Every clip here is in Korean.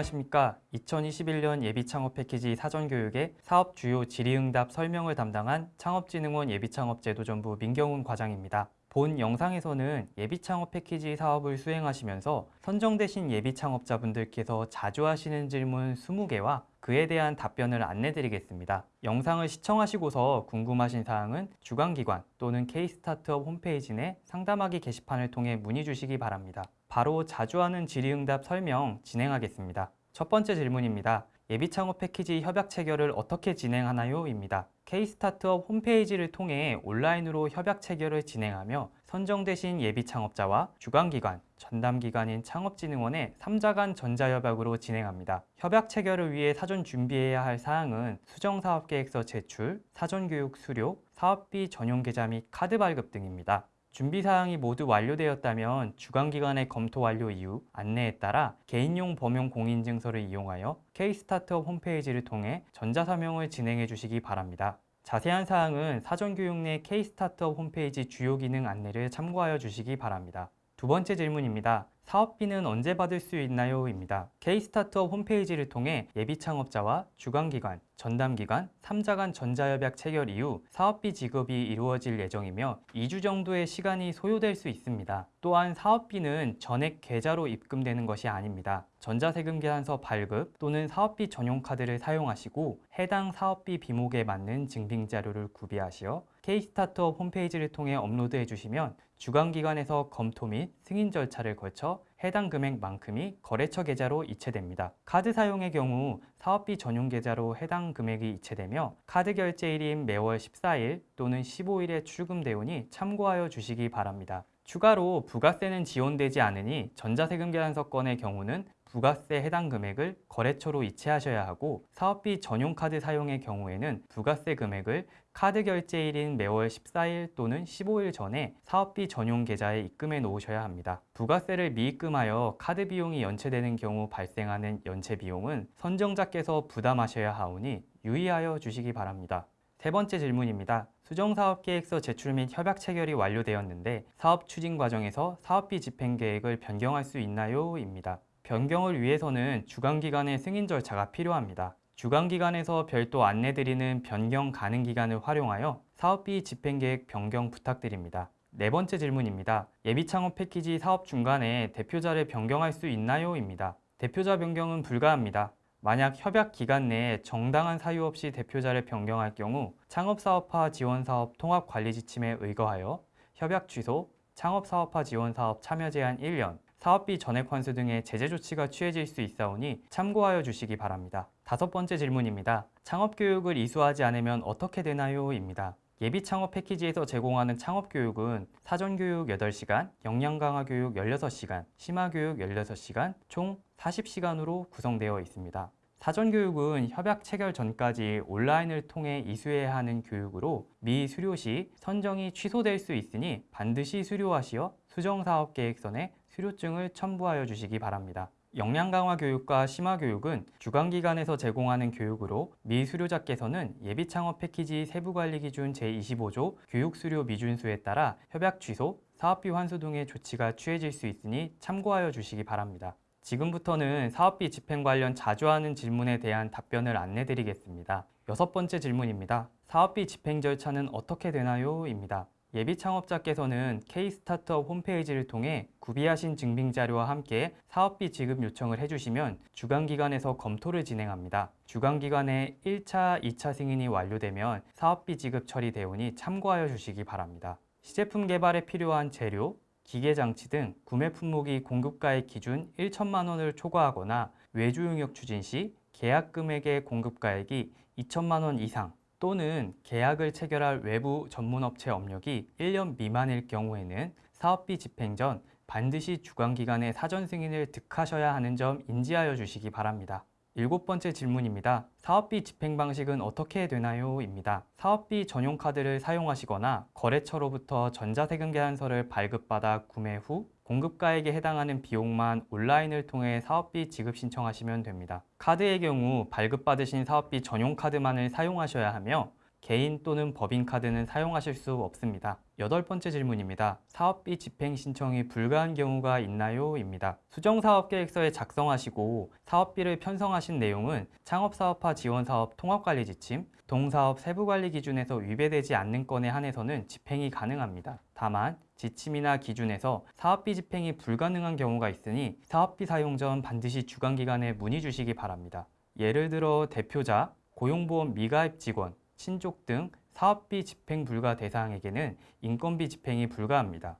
안녕하십니까 2021년 예비창업 패키지 사전교육의 사업 주요 질의응답 설명을 담당한 창업진흥원 예비창업제도전부 민경훈 과장입니다 본 영상에서는 예비창업 패키지 사업을 수행하시면서 선정되신 예비창업자분들께서 자주 하시는 질문 20개와 그에 대한 답변을 안내드리겠습니다. 영상을 시청하시고서 궁금하신 사항은 주관기관 또는 K스타트업 홈페이지 내 상담하기 게시판을 통해 문의 주시기 바랍니다. 바로 자주 하는 질의응답 설명 진행하겠습니다. 첫 번째 질문입니다. 예비창업 패키지 협약 체결을 어떻게 진행하나요? 입니다. K스타트업 홈페이지를 통해 온라인으로 협약 체결을 진행하며 선정되신 예비창업자와 주관기관, 전담기관인 창업진흥원의 3자 간 전자협약으로 진행합니다. 협약 체결을 위해 사전 준비해야 할 사항은 수정사업계획서 제출, 사전교육 수료, 사업비 전용 계좌 및 카드 발급 등입니다. 준비사항이 모두 완료되었다면 주관기관의 검토 완료 이후 안내에 따라 개인용 범용 공인증서를 이용하여 K스타트업 홈페이지를 통해 전자서명을 진행해 주시기 바랍니다. 자세한 사항은 사전교육 내 K스타트업 홈페이지 주요 기능 안내를 참고하여 주시기 바랍니다. 두 번째 질문입니다. 사업비는 언제 받을 수 있나요? 입니다. K스타트업 홈페이지를 통해 예비 창업자와 주관기관, 전담기관, 3자 간 전자협약 체결 이후 사업비 지급이 이루어질 예정이며 2주 정도의 시간이 소요될 수 있습니다. 또한 사업비는 전액 계좌로 입금되는 것이 아닙니다. 전자세금 계산서 발급 또는 사업비 전용 카드를 사용하시고 해당 사업비 비목에 맞는 증빙 자료를 구비하시어 K스타트업 홈페이지를 통해 업로드해 주시면 주관기관에서 검토 및 승인 절차를 거쳐 해당 금액만큼이 거래처 계좌로 이체됩니다. 카드 사용의 경우 사업비 전용 계좌로 해당 금액이 이체되며 카드 결제일인 매월 14일 또는 15일에 출금되오니 참고하여 주시기 바랍니다. 추가로 부가세는 지원되지 않으니 전자세금 계산서 건의 경우는 부가세 해당 금액을 거래처로 이체하셔야 하고 사업비 전용 카드 사용의 경우에는 부가세 금액을 카드 결제일인 매월 14일 또는 15일 전에 사업비 전용 계좌에 입금해 놓으셔야 합니다. 부가세를 미입금하여 카드 비용이 연체되는 경우 발생하는 연체 비용은 선정자께서 부담하셔야 하오니 유의하여 주시기 바랍니다. 세 번째 질문입니다. 수정사업계획서 제출 및 협약 체결이 완료되었는데 사업 추진 과정에서 사업비 집행 계획을 변경할 수 있나요? 입니다. 변경을 위해서는 주관기관의 승인 절차가 필요합니다. 주관기관에서 별도 안내드리는 변경 가능 기간을 활용하여 사업비 집행계획 변경 부탁드립니다. 네 번째 질문입니다. 예비창업 패키지 사업 중간에 대표자를 변경할 수 있나요? 입니다. 대표자 변경은 불가합니다. 만약 협약 기간 내에 정당한 사유 없이 대표자를 변경할 경우 창업사업화 지원사업 통합관리지침에 의거하여 협약 취소, 창업사업화 지원사업 참여 제한 1년, 사업비 전액 환수 등의 제재 조치가 취해질 수 있사오니 참고하여 주시기 바랍니다. 다섯 번째 질문입니다. 창업교육을 이수하지 않으면 어떻게 되나요? 입니다. 예비 창업 패키지에서 제공하는 창업 교육은 사전 교육 8시간, 역량 강화 교육 16시간, 심화 교육 16시간, 총 40시간으로 구성되어 있습니다. 사전 교육은 협약 체결 전까지 온라인을 통해 이수해야 하는 교육으로 미 수료 시 선정이 취소될 수 있으니 반드시 수료하시어 수정사업계획서에 수료증을 첨부하여 주시기 바랍니다. 역량 강화 교육과 심화 교육은 주관기관에서 제공하는 교육으로 미 수료자께서는 예비 창업 패키지 세부관리 기준 제25조 교육수료 미준수에 따라 협약 취소, 사업비 환수 등의 조치가 취해질 수 있으니 참고하여 주시기 바랍니다. 지금부터는 사업비 집행 관련 자주 하는 질문에 대한 답변을 안내드리겠습니다. 여섯 번째 질문입니다. 사업비 집행 절차는 어떻게 되나요? 입니다. 예비 창업자께서는 K스타트업 홈페이지를 통해 구비하신 증빙자료와 함께 사업비 지급 요청을 해주시면 주관기관에서 검토를 진행합니다. 주관기관의 1차, 2차 승인이 완료되면 사업비 지급 처리되오니 참고하여 주시기 바랍니다. 시제품 개발에 필요한 재료, 기계장치 등 구매 품목이 공급가액 기준 1천만 원을 초과하거나 외주 용역 추진 시 계약 금액의 공급가액이 2천만 원 이상 또는 계약을 체결할 외부 전문업체 업력이 1년 미만일 경우에는 사업비 집행 전 반드시 주관기관의 사전 승인을 득하셔야 하는 점 인지하여 주시기 바랍니다. 일곱 번째 질문입니다. 사업비 집행 방식은 어떻게 되나요? 입니다. 사업비 전용 카드를 사용하시거나 거래처로부터 전자세금 계산서를 발급받아 구매 후 공급가액에 해당하는 비용만 온라인을 통해 사업비 지급 신청하시면 됩니다. 카드의 경우 발급받으신 사업비 전용 카드만을 사용하셔야 하며 개인 또는 법인 카드는 사용하실 수 없습니다. 여덟 번째 질문입니다. 사업비 집행 신청이 불가한 경우가 있나요? 입니다. 수정사업계획서에 작성하시고 사업비를 편성하신 내용은 창업사업화 지원사업 통합관리 지침, 동사업 세부관리 기준에서 위배되지 않는 건에 한해서는 집행이 가능합니다. 다만 지침이나 기준에서 사업비 집행이 불가능한 경우가 있으니 사업비 사용 전 반드시 주관기관에 문의 주시기 바랍니다. 예를 들어 대표자, 고용보험 미가입 직원, 친족 등 사업비 집행 불가 대상에게는 인건비 집행이 불가합니다.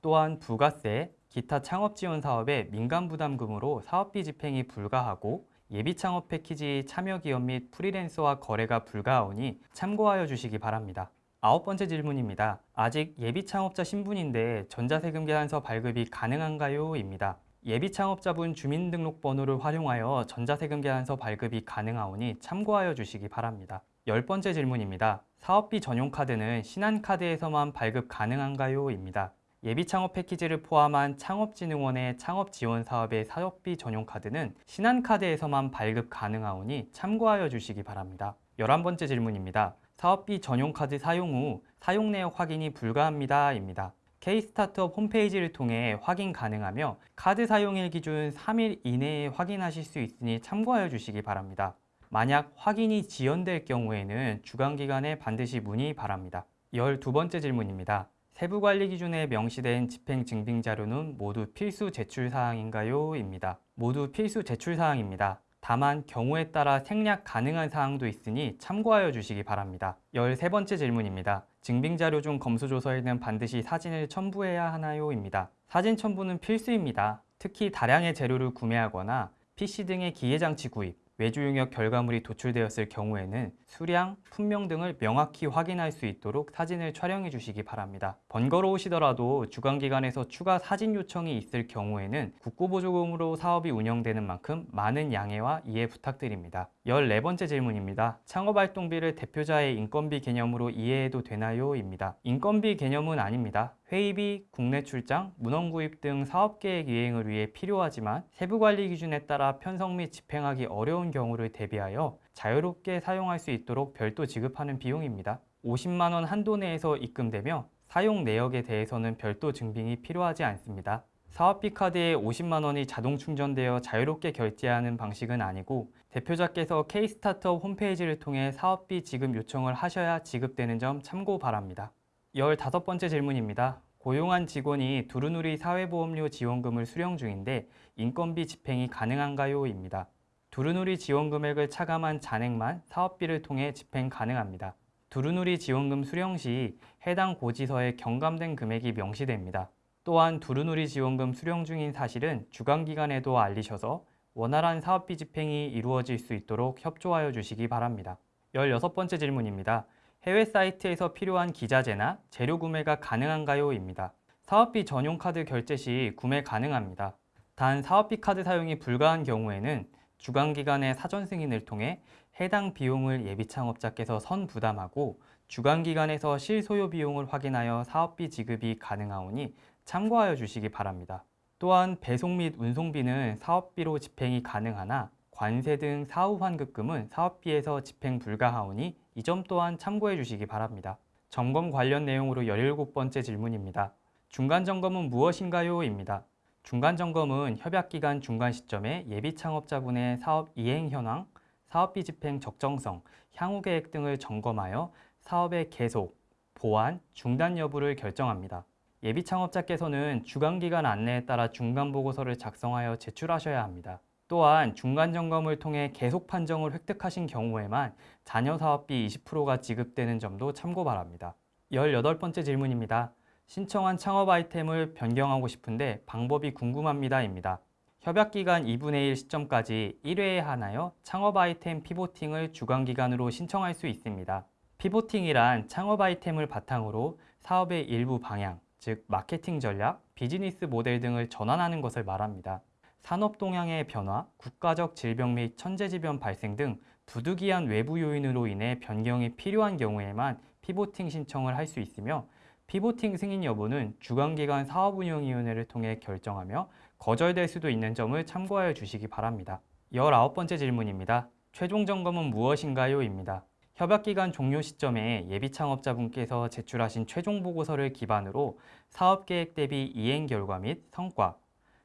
또한 부가세, 기타 창업 지원 사업의 민간 부담금으로 사업비 집행이 불가하고 예비 창업 패키지 참여 기업 및 프리랜서와 거래가 불가하오니 참고하여 주시기 바랍니다. 아홉 번째 질문입니다. 아직 예비 창업자 신분인데 전자세금 계산서 발급이 가능한가요? 입니다. 예비 창업자분 주민등록번호를 활용하여 전자세금 계산서 발급이 가능하오니 참고하여 주시기 바랍니다. 열 번째 질문입니다. 사업비 전용 카드는 신한카드에서만 발급 가능한가요? 입니다. 예비 창업 패키지를 포함한 창업진흥원의 창업 지원 사업의 사업비 전용 카드는 신한카드에서만 발급 가능하오니 참고하여 주시기 바랍니다. 열한 번째 질문입니다. 사업비 전용 카드 사용 후 사용 내역 확인이 불가합니다. 입니다. K-스타트업 홈페이지를 통해 확인 가능하며 카드 사용일 기준 3일 이내에 확인하실 수 있으니 참고하여 주시기 바랍니다. 만약 확인이 지연될 경우에는 주관기관에 반드시 문의 바랍니다. 12번째 질문입니다. 세부관리 기준에 명시된 집행 증빙 자료는 모두 필수 제출 사항인가요? 입니다. 모두 필수 제출 사항입니다. 다만 경우에 따라 생략 가능한 사항도 있으니 참고하여 주시기 바랍니다. 13번째 질문입니다. 증빙 자료 중 검수조서에는 반드시 사진을 첨부해야 하나요? 입니다. 사진 첨부는 필수입니다. 특히 다량의 재료를 구매하거나 PC 등의 기계장치 구입, 외주 용역 결과물이 도출되었을 경우에는 수량, 품명 등을 명확히 확인할 수 있도록 사진을 촬영해 주시기 바랍니다. 번거로우시더라도 주관기관에서 추가 사진 요청이 있을 경우에는 국고보조금으로 사업이 운영되는 만큼 많은 양해와 이해 부탁드립니다. 14번째 질문입니다. 창업활동비를 대표자의 인건비 개념으로 이해해도 되나요? 입니다. 인건비 개념은 아닙니다. 회의비, 국내 출장, 문헌 구입 등 사업계획 이행을 위해 필요하지만 세부관리 기준에 따라 편성 및 집행하기 어려운 경우를 대비하여 자유롭게 사용할 수 있도록 별도 지급하는 비용입니다. 50만 원 한도 내에서 입금되며 사용 내역에 대해서는 별도 증빙이 필요하지 않습니다. 사업비 카드에 50만 원이 자동 충전되어 자유롭게 결제하는 방식은 아니고 대표자께서 K-스타트업 홈페이지를 통해 사업비 지급 요청을 하셔야 지급되는 점 참고 바랍니다. 15번째 질문입니다. 고용한 직원이 두루누리 사회보험료 지원금을 수령 중인데 인건비 집행이 가능한가요? 입니다. 두루누리 지원 금액을 차감한 잔액만 사업비를 통해 집행 가능합니다. 두루누리 지원금 수령 시 해당 고지서에 경감된 금액이 명시됩니다. 또한 두루누리 지원금 수령 중인 사실은 주관기관에도 알리셔서 원활한 사업비 집행이 이루어질 수 있도록 협조하여 주시기 바랍니다. 16번째 질문입니다. 해외 사이트에서 필요한 기자재나 재료 구매가 가능한가요? 입니다. 사업비 전용 카드 결제 시 구매 가능합니다. 단 사업비 카드 사용이 불가한 경우에는 주관기관의 사전 승인을 통해 해당 비용을 예비 창업자께서 선 부담하고 주관기관에서 실소요 비용을 확인하여 사업비 지급이 가능하오니 참고하여 주시기 바랍니다. 또한 배송 및 운송비는 사업비로 집행이 가능하나 관세 등 사후 환급금은 사업비에서 집행 불가하오니 이 점 또한 참고해 주시기 바랍니다. 점검 관련 내용으로 17번째 질문입니다. 중간점검은 무엇인가요? 입니다. 중간점검은 협약기간 중간 시점에 예비 창업자분의 사업 이행 현황, 사업비 집행 적정성, 향후 계획 등을 점검하여 사업의 계속, 보완, 중단 여부를 결정합니다. 예비 창업자께서는 주관기관 안내에 따라 중간보고서를 작성하여 제출하셔야 합니다. 또한 중간점검을 통해 계속 판정을 획득하신 경우에만 자녀 사업비 20%가 지급되는 점도 참고 바랍니다. 18번째 질문입니다. 신청한 창업 아이템을 변경하고 싶은데 방법이 궁금합니다. 입니다. 협약기간 2분의 1 시점까지 1회에 하나여 창업 아이템 pivoting을 주관기관으로 신청할 수 있습니다. pivoting이란 창업 아이템을 바탕으로 사업의 일부 방향, 즉 마케팅 전략, 비즈니스 모델 등을 전환하는 것을 말합니다. 산업 동향의 변화, 국가적 질병 및 천재지변 발생 등 부득이한 외부 요인으로 인해 변경이 필요한 경우에만 pivoting 신청을 할 수 있으며 pivoting 승인 여부는 주관기관 사업운영위원회를 통해 결정하며 거절될 수도 있는 점을 참고하여 주시기 바랍니다. 19번째 질문입니다. 최종 점검은 무엇인가요? 입니다. 협약기간 종료 시점에 예비 창업자분께서 제출하신 최종 보고서를 기반으로 사업계획 대비 이행 결과 및 성과,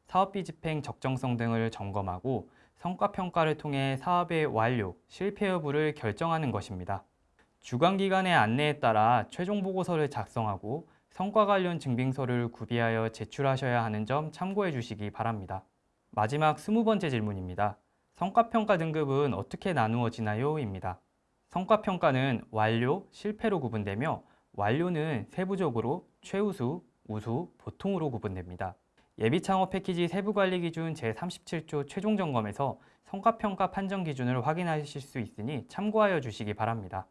사업비 집행 적정성 등을 점검하고 성과평가를 통해 사업의 완료, 실패 여부를 결정하는 것입니다. 주관기관의 안내에 따라 최종 보고서를 작성하고 성과 관련 증빙서를 구비하여 제출하셔야 하는 점 참고해 주시기 바랍니다. 마지막 20번째 질문입니다. 성과평가 등급은 어떻게 나누어지나요? 입니다. 성과평가는 완료, 실패로 구분되며 완료는 세부적으로 최우수, 우수, 보통으로 구분됩니다. 예비창업 패키지 세부관리 기준 제37조 최종 점검에서 성과평가 판정 기준을 확인하실 수 있으니 참고하여 주시기 바랍니다.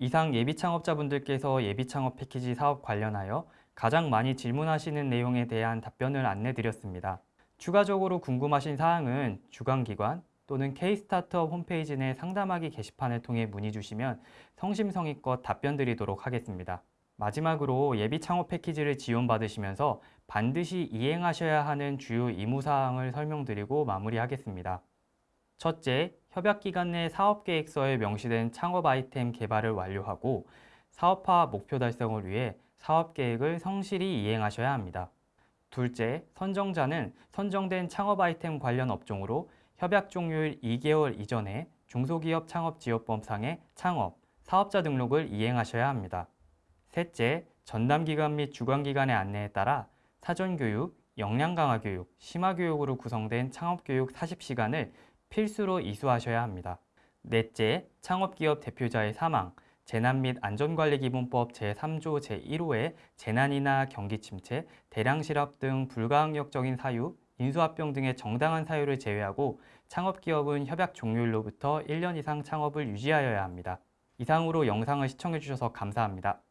이상 예비창업자분들께서 예비창업 패키지 사업 관련하여 가장 많이 질문하시는 내용에 대한 답변을 안내드렸습니다. 추가적으로 궁금하신 사항은 주관기관 또는 K-스타트업 홈페이지 내 상담하기 게시판을 통해 문의 주시면 성심성의껏 답변 드리도록 하겠습니다. 마지막으로 예비 창업 패키지를 지원받으시면서 반드시 이행하셔야 하는 주요 의무사항을 설명드리고 마무리하겠습니다. 첫째, 협약기간 내 사업계획서에 명시된 창업 아이템 개발을 완료하고 사업화 목표 달성을 위해 사업계획을 성실히 이행하셔야 합니다. 둘째, 선정자는 선정된 창업 아이템 관련 업종으로 협약 종료일 2개월 이전에 중소기업 창업지원법상의 창업, 사업자 등록을 이행하셔야 합니다. 셋째, 전담기관 및 주관기관의 안내에 따라 사전교육, 역량강화교육, 심화교육으로 구성된 창업교육 40시간을 필수로 이수하셔야 합니다. 넷째, 창업기업 대표자의 사망, 재난 및 안전관리기본법 제3조 제1호의 재난이나 경기 침체, 대량 실업 등 불가항력적인 사유, 인수합병 등의 정당한 사유를 제외하고 창업기업은 협약 종료일로부터 1년 이상 창업을 유지하여야 합니다. 이상으로 영상을 시청해 주셔서 감사합니다.